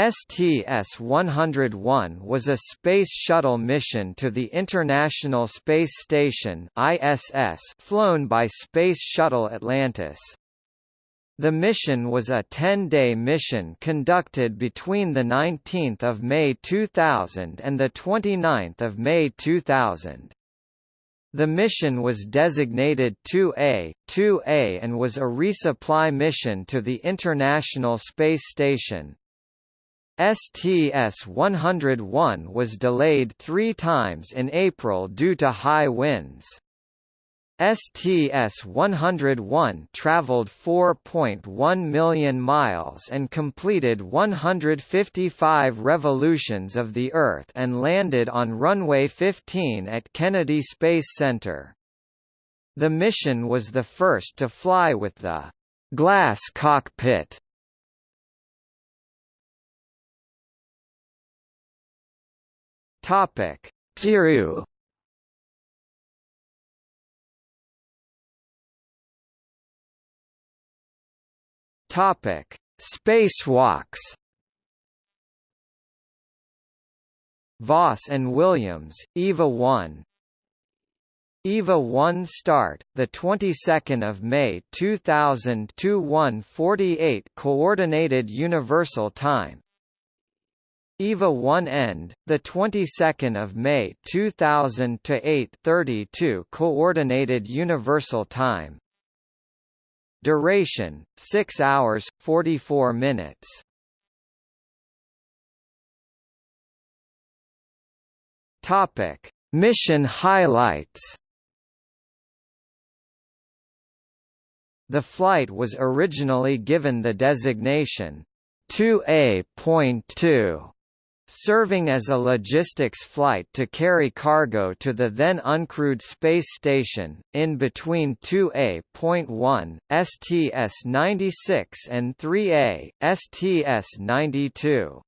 STS-101 was a Space Shuttle mission to the International Space Station ISS flown by Space Shuttle Atlantis. The mission was a 10-day mission conducted between 19 May 2000 and 29 May 2000. The mission was designated 2A, 2A and was a resupply mission to the International Space Station. STS-101 was delayed three times in April due to high winds. STS-101 traveled 4.1 million miles and completed 155 revolutions of the Earth and landed on runway 15 at Kennedy Space Center. The mission was the first to fly with the glass cockpit Topic: Peru. Topic: Spacewalks. Voss and Williams, EVA 1. EVA 1 start, the 22nd of May 2000 to 1:48 coordinated universal time. EVA 1 end, the 22nd of May 2000 to 8:32 coordinated universal time. Duration: 6 hours 44 minutes. Topic: Mission highlights. The flight was originally given the designation 2A.2 serving as a logistics flight to carry cargo to the then uncrewed space station, in between 2A.1, STS-96 and 3A, STS-92.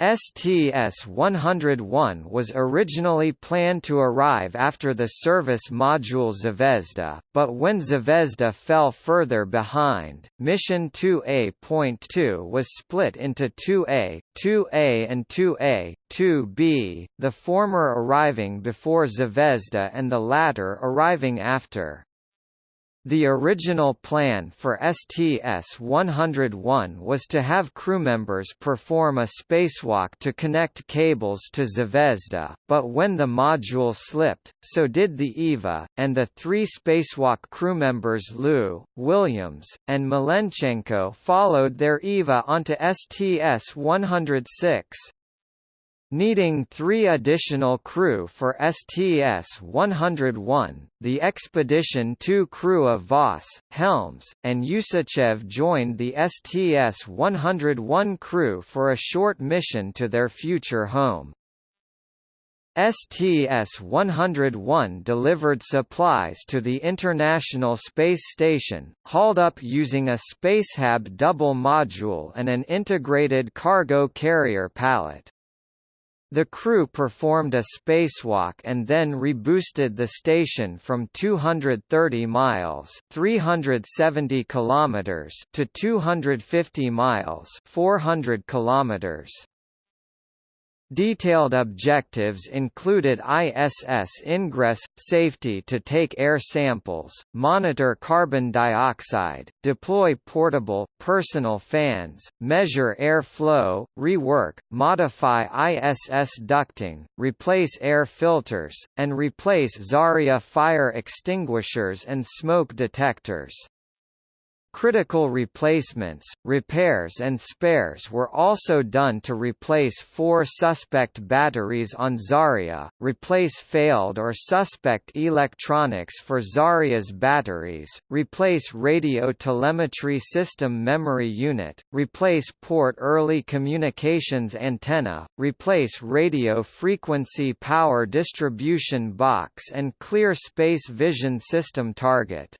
STS-101 was originally planned to arrive after the service module Zvezda, but when Zvezda fell further behind, Mission 2A.2 was split into 2A, 2A and 2A, 2B, the former arriving before Zvezda and the latter arriving after. The original plan for STS-101 was to have crewmembers perform a spacewalk to connect cables to Zvezda, but when the module slipped, so did the EVA, and the three spacewalk crewmembers Lu, Williams, and Malenchenko followed their EVA onto STS-106. Needing three additional crew for STS-101, the Expedition 2 crew of Voss, Helms, and Usachev joined the STS-101 crew for a short mission to their future home. STS-101 delivered supplies to the International Space Station, hauled up using a Spacehab double module and an integrated cargo carrier pallet. The crew performed a spacewalk and then reboosted the station from 230 miles (370 kilometers) to 250 miles (400 kilometers). Detailed objectives included ISS ingress, safety to take air samples, monitor carbon dioxide, deploy portable, personal fans, measure air flow, rework, modify ISS ducting, replace air filters, and replace Zarya fire extinguishers and smoke detectors. Critical replacements, repairs and spares were also done to replace four suspect batteries on Zarya, replace failed or suspect electronics for Zarya's batteries, replace radio telemetry system memory unit, replace port early communications antenna, replace radio frequency power distribution box and clear space vision system target.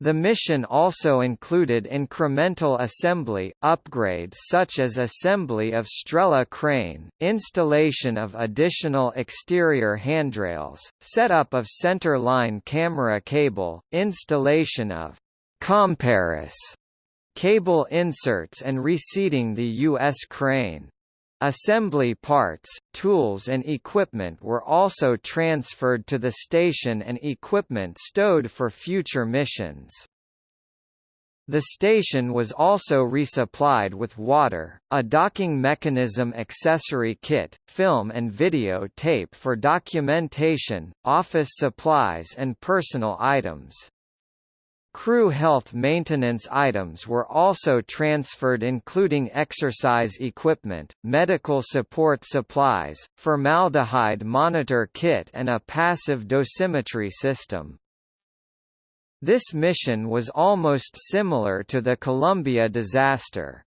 The mission also included incremental assembly, upgrades such as assembly of Strela crane, installation of additional exterior handrails, setup of center-line camera cable, installation of Komparus cable inserts and reseating the U.S. crane. Assembly parts, tools and equipment were also transferred to the station and equipment stowed for future missions. The station was also resupplied with water, a docking mechanism accessory kit, film and video tape for documentation, office supplies and personal items. Crew health maintenance items were also transferred including exercise equipment, medical support supplies, formaldehyde monitor kit and a passive dosimetry system. This mission was almost similar to the Columbia disaster.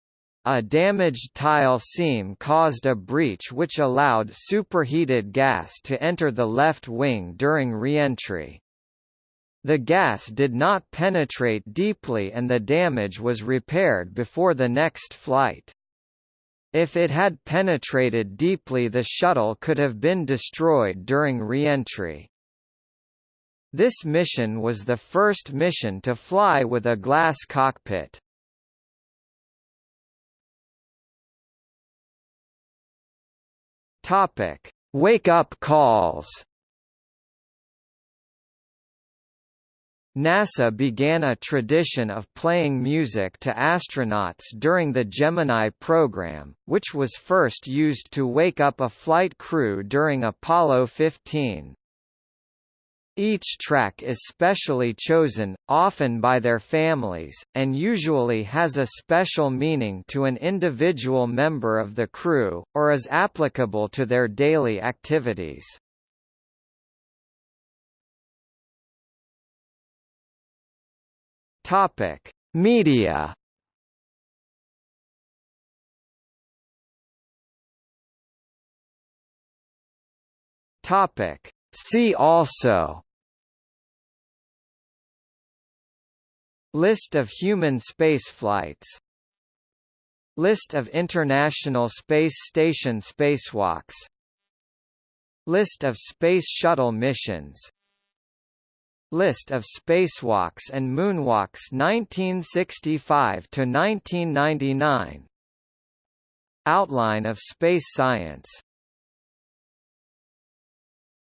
A damaged tile seam caused a breach which allowed superheated gas to enter the left wing during reentry. The gas did not penetrate deeply and the damage was repaired before the next flight. If it had penetrated deeply the shuttle could have been destroyed during reentry. This mission was the first mission to fly with a glass cockpit. Topic: Wake-up calls. NASA began a tradition of playing music to astronauts during the Gemini program, which was first used to wake up a flight crew during Apollo 15. Each track is specially chosen, often by their families, and usually has a special meaning to an individual member of the crew, or is applicable to their daily activities. Topic: Media. Topic: See also. List of human spaceflights List of International Space Station spacewalks. List of Space Shuttle missions List of spacewalks and moonwalks 1965 to 1999 Outline of space science